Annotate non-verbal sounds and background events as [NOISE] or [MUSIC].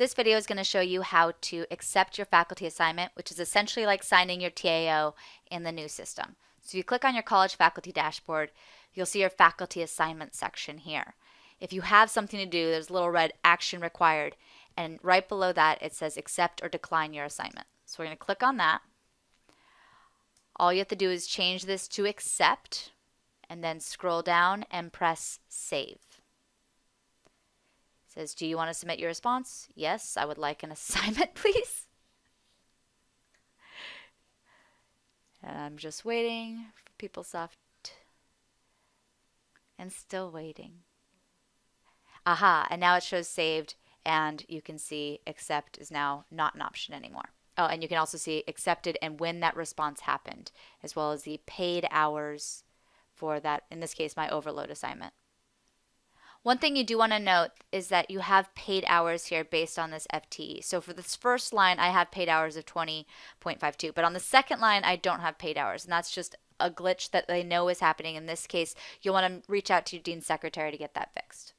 This video is going to show you how to accept your faculty assignment, which is essentially like signing your TAO in the new system. So if you click on your college faculty dashboard, you'll see your faculty assignment section here. If you have something to do, there's a little red action required, and right below that it says accept or decline your assignment. So we're going to click on that. All you have to do is change this to accept, and then scroll down and press save says, do you want to submit your response? Yes, I would like an [LAUGHS] assignment, please. And I'm just waiting for PeopleSoft and still waiting. Aha, and now it shows saved and you can see accept is now not an option anymore. Oh, and you can also see accepted and when that response happened, as well as the paid hours for that, in this case, my overload assignment. One thing you do want to note is that you have paid hours here based on this FTE. So for this first line, I have paid hours of 20.52, but on the second line, I don't have paid hours, and that's just a glitch that they know is happening. In this case, you'll want to reach out to your dean's secretary to get that fixed.